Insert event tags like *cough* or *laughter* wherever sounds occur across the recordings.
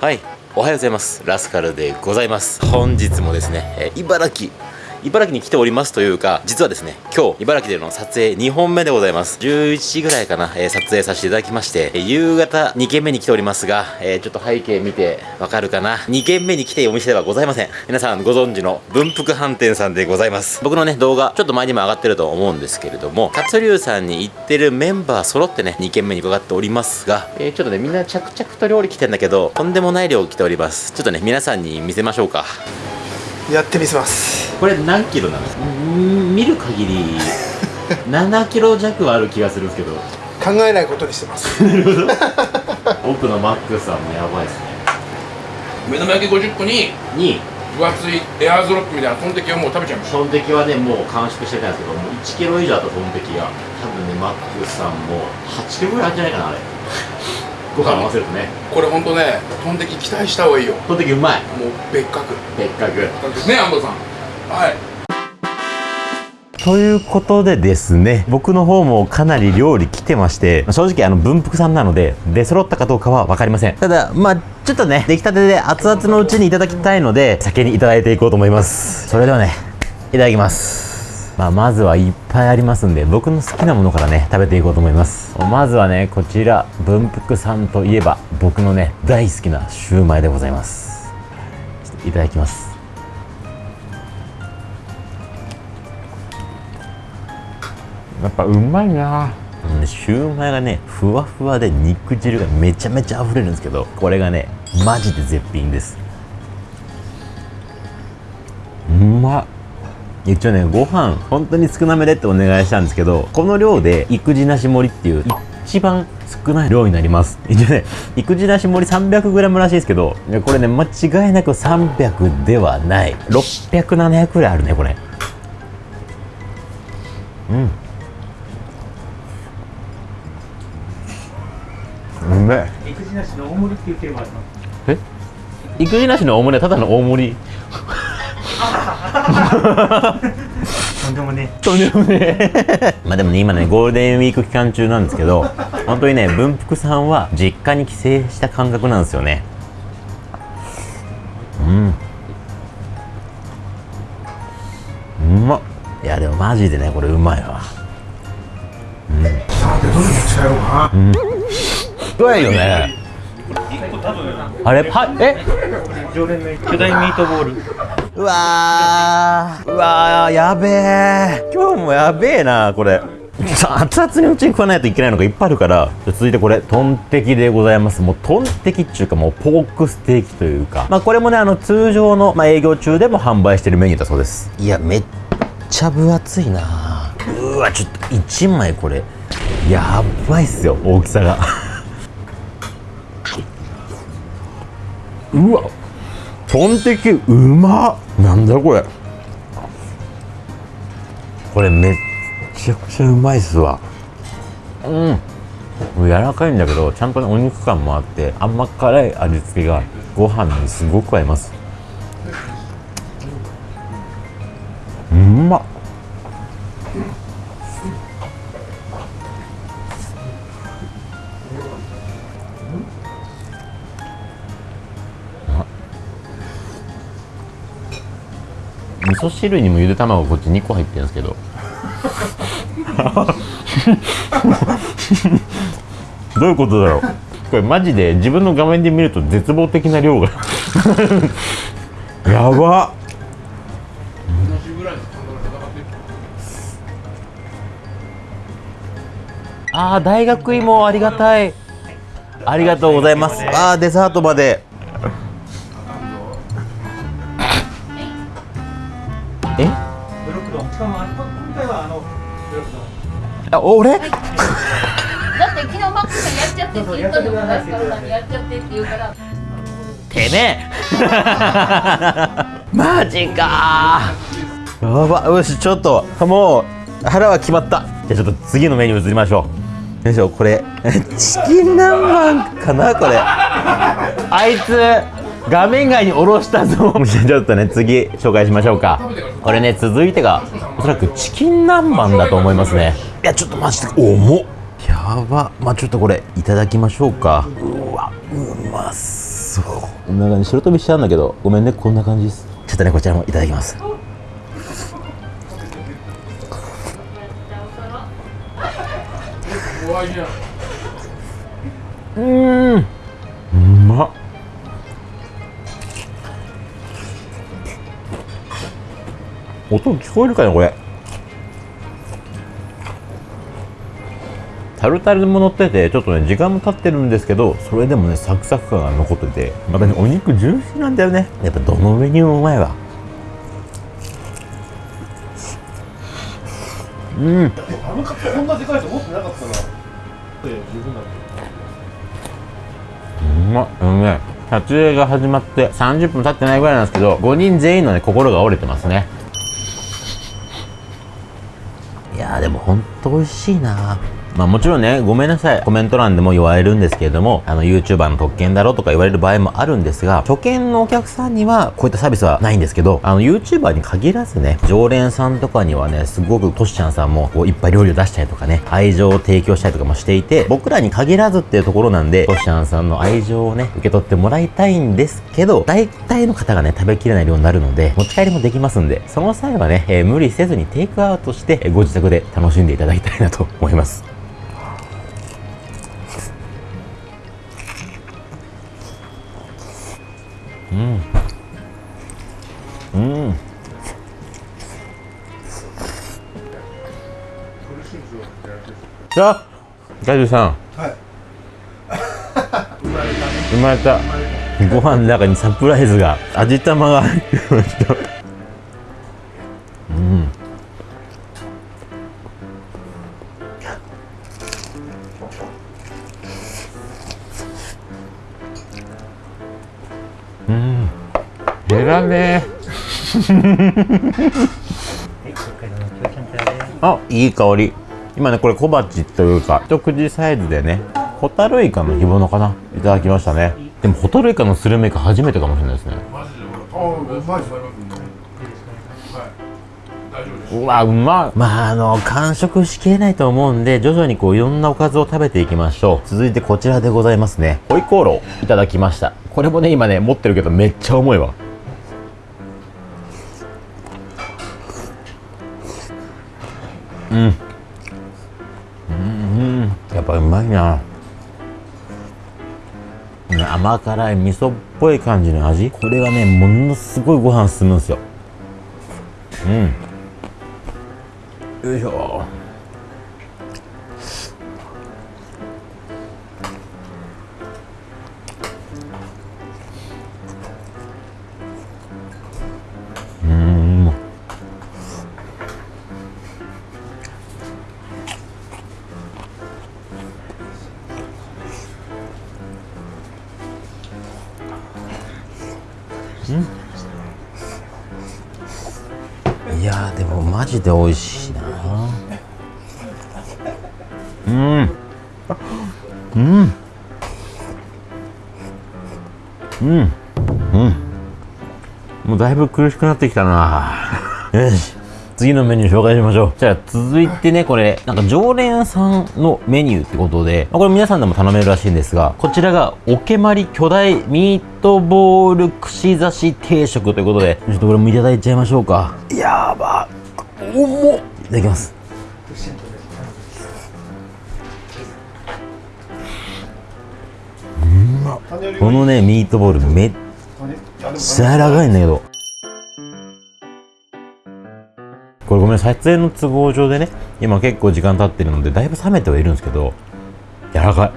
はいおはようございます。ラスカルでございます。本日もですね、えー茨城茨城に来ておりますというか実はですね今日茨城での撮影2本目でございます。11時ぐらいかな、えー撮影させていただきまして、えー夕方2軒目に来ておりますが、えーちょっと背景見てわかるかな。2軒目に来てお店ではございません。皆さんご存知の文福飯店さんでございます。僕のね動画ちょっと前にも上がってると思うんですけれども活龍さんに行ってるメンバー揃ってね2軒目に伺っておりますが、えちょっとねみんな着々と料理来てんだけどとんでもない量来ております。ちょっとね皆さんに見せましょうか。やってみせます。これ何キロなんですか？見る限り *laughs* 7キロ弱はある気がするんですけど。考えないことにしてます。*laughs* 奥のマックスさんもやばいですね。目玉焼き50個にに。分厚いエアーズロックみたいなトンテキをもう食べちゃいましトンテキはねもう完食してたんですけどもう1キロ以上あったトンテキが多分ねマックスさんも8キロぐらいあるんじゃないかなあれご飯合わせるとね。たこれほんとねトンテキ期待した方がいいよ。トンテキうまい。もう別格。別格。ね安藤さん。はい。ということでですね僕の方もかなり料理来てまして正直あの文福さんなので出揃ったかどうかは分かりません。ただまあちょっとね出来たてで熱々のうちにいただきたいので先にいただいていこうと思います。それではねいただきますまあ、まずはいっぱいありますんで僕の好きなものからね食べていこうと思います。まずはねこちら文福さんといえば僕のね大好きなシューマイでございます。いただきます。やっぱうまいな。うんシューマイがねふわふわで肉汁がめちゃめちゃ溢れるんですけどこれがねマジで絶品です。うまっ一応ねご飯本当に少なめでってお願いしたんですけどこの量で育児なし盛りっていう一番少ない量になります。一応ね育児なし盛り 300g らしいですけどこれね間違いなく300ではない。600700くらいあるねこれ。うん。うめえ。育児なしの大盛りっていうテーマあります。え？育児なしの大盛りはただの大盛りとんでもね。とんでもねまあでもね今ねゴールデンウィーク期間中なんですけど本当にね文福さんは実家に帰省した感覚なんですよね。うん。うまっ。いやでもマジでねこれうまいわ。さてどれ持ち帰ろうかな。うまいよね？あれパえ？常連の巨大ミートボール。うわーうわーやべえ今日もやべえなこれ。さ熱々にうちに食わないといけないのがいっぱいあるから。続いてこれトンテキでございます。もうトンテキっていうかもうポークステーキというか。まあこれもねあの通常の、まあ、営業中でも販売してるメニューだそうです。いやめっちゃ分厚いな。うわちょっと1枚これ。やばいっすよ大きさが。*laughs* うわトンテキうまっなんだこれ。これめっちゃくちゃうまいっすわ。うん。柔らかいんだけどちゃんとねお肉感もあって甘辛い味付けがご飯にすごく合います。うまっ噌汁にもゆで卵こっち2個入ってるんですけどどういうことだろうこれマジで自分の画面で見ると絶望的な量がやばあー大学芋ありがたいありがとうございますあーデザートまでえ？ブロック丼。しかもあ今回はあのブロック丼。あ俺だって昨日マックスがやっちゃってって言ったのもラスカルさんにやっちゃってって言うから。てめえ。*laughs* マジか。やば。よしちょっと。もう腹は決まった。じゃあちょっと次のメニュー移りましょう。よいしょこれ。チキン南蛮かなこれ。あいつ画面外に下ろしたぞ。じゃあちょっとね次紹介しましょうか。これね続いてがおそらくチキン南蛮だと思いますね。やちょっとマジで重っ。やば。まあちょっとこれいただきましょうか。うわうまそう。こんな感じ白飛びしちゃうんだけどごめんねこんな感じです。ちょっとねこちらもいただきます。うーん音聞こえるかなこれ。タルタルも乗っててちょっとね時間も経ってるんですけどそれでもねサクサク感が残っててまたねお肉ジューシーなんだよね。やっぱどのメニューもうまいわ。うん。あのカップこんなでかいと思ってなかったな。十分だうまっうめえ。撮影が始まって30分経ってないぐらいなんですけど5人全員のね心が折れてますねいやーでもほんと美味しいな。まあもちろんね、ごめんなさい。コメント欄でも言われるんですけれども、あの YouTuber の特権だろとか言われる場合もあるんですが、初見のお客さんにはこういったサービスはないんですけど、あの YouTuber に限らずね、常連さんとかにはね、すごくトシちゃんさんもこういっぱい料理を出したりとかね、愛情を提供したりとかもしていて、僕らに限らずっていうところなんで、トシちゃんさんの愛情をね、受け取ってもらいたいんですけど、大体の方がね、食べきれない量になるので、持ち帰りもできますんで、その際はね、えー無理せずにテイクアウトして、えーご自宅で楽しんでいただきたいなと思います。うん。じゃあ、ガジュさん。はい *laughs* 生まれた。ご飯の中にサプライズが、味玉が入ってました。うん。うん。ね。あいい香り。今ねこれ小鉢というか一口サイズでねホタルイカの干物かな。いただきましたね。でもホタルイカのスルメイカ初めてかもしれないですね。うわうまい。まああの完食しきれないと思うんで徐々にこういろんなおかずを食べていきましょう。続いてこちらでございますね。ホイコーローいただきました。これもね今ね持ってるけどめっちゃ重いわうん。うん。やっぱうまいな。甘辛い味噌っぽい感じの味。これがねものすごいご飯進むんですよ。うん。よいしょ。ジで美味しいな。うん。うん。うん。うん。もうだいぶ苦しくなってきたな。よし。次のメニュー紹介しましょう。じゃあ続いてねこれなんか常連さんのメニューってことでまあこれ皆さんでも頼めるらしいんですがこちらがおけまり巨大ミートボール串刺し定食ということでちょっとこれもいただいちゃいましょうか。やば。重っ。いただきます。このねミートボールめっちゃ柔らかいんだけど。これごめん撮影の都合上でね今結構時間経ってるのでだいぶ冷めてはいるんですけど柔らかい。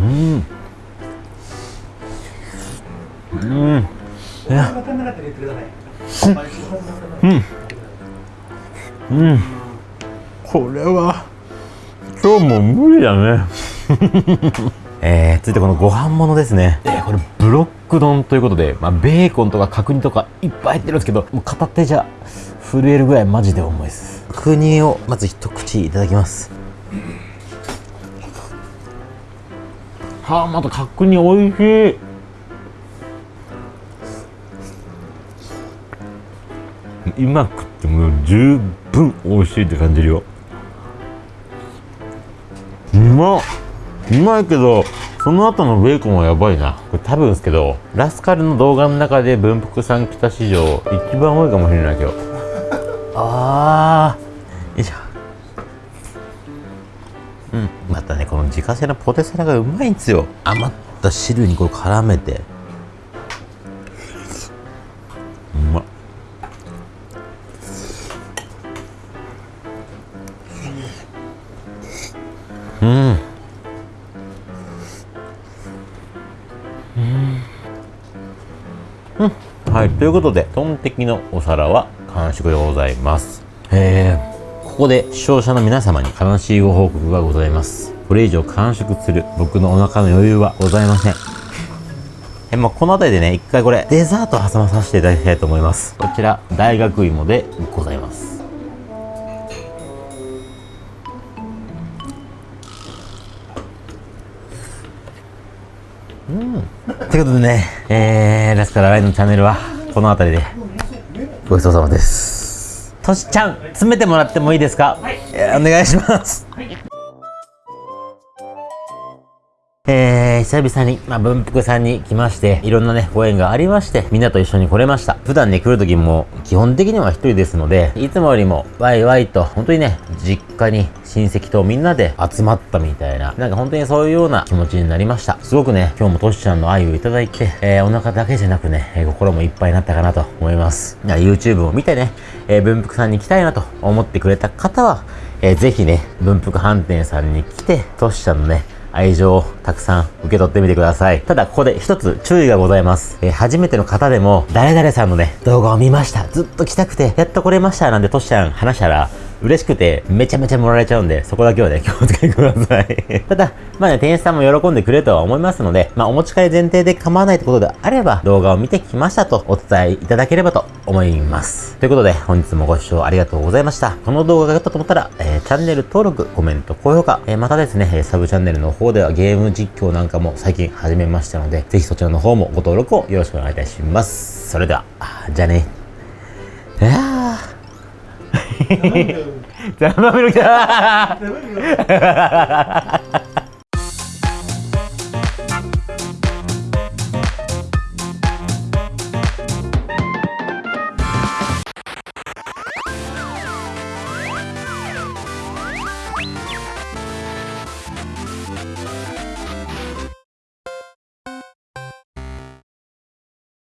うん。うん。いや分かん。うん。これは今日も無理だね。*laughs* えー、続いてこのご飯物ですね、えーこれブロック丼ということで、まあ、ベーコンとか角煮とかいっぱい入ってるんですけどもう片手じゃ震えるぐらいマジで重いです。角煮をまず一口いただきます。はあまた角煮美味しいうまくってもう十分分美味しいって感じるよ。うまっ。うまいけどその後のベーコンはやばいな。これ多分ですけどラスカルの動画の中で文福さん来た史上一番多いかもしれない今日あー。よいしょうん。またねこの自家製のポテサラがうまいんですよ。余った汁にこれ絡めてうん。うん。はいということでトンテキのお皿は完食でございます。え。ー、ここで視聴者の皆様に悲しいご報告がございます。これ以上完食する僕のお腹の余裕はございません。*laughs* えまあ、この辺りでね、一回これ、デザート挟まさせていただきたいと思います。こちら、大学芋でございます。ということでね、えー、ラスカラライドのチャンネルは、この辺りで、ごちそうさまです。としちゃん、詰めてもらってもいいですか、えーお願いします。えー、久々に、まあ、文福さんに来まして、いろんなね、ご縁がありまして、みんなと一緒に来れました。普段ね、来る時も、基本的には一人ですので、いつもよりも、ワイワイと、本当にね、実家に親戚とみんなで集まったみたいな、なんか本当にそういうような気持ちになりました。すごくね、今日もトシちゃんの愛をいただいて、えー、お腹だけじゃなくね、えー心もいっぱいになったかなと思います。YouTube を見てね、えー、文福さんに来たいなと思ってくれた方は、えーぜひね、文福飯店さんに来て、トシちゃんのね、愛情をたくさん受け取ってみてください。ただ、ここで一つ注意がございます。えー初めての方でも、誰々さんのね、動画を見ました。ずっと来たくて、やっと来れました。なんてトシちゃん話したら、嬉しくて、めちゃめちゃもらえちゃうんで、そこだけはね、気をつけてください。*laughs* ただ、まあね、店員さんも喜んでくれるとは思いますので、まあ、お持ち帰り前提で構わないってことであれば、動画を見てきましたとお伝えいただければと思います。ということで、本日もご視聴ありがとうございました。この動画が良かったと思ったら、えーチャンネル登録、コメント、高評価、えーまたですね、サブチャンネルの方ではゲーム実況なんかも最近始めましたので、ぜひそちらの方もご登録をよろしくお願いいたします。それでは、じゃあね。いやー。За мамир. За мамир.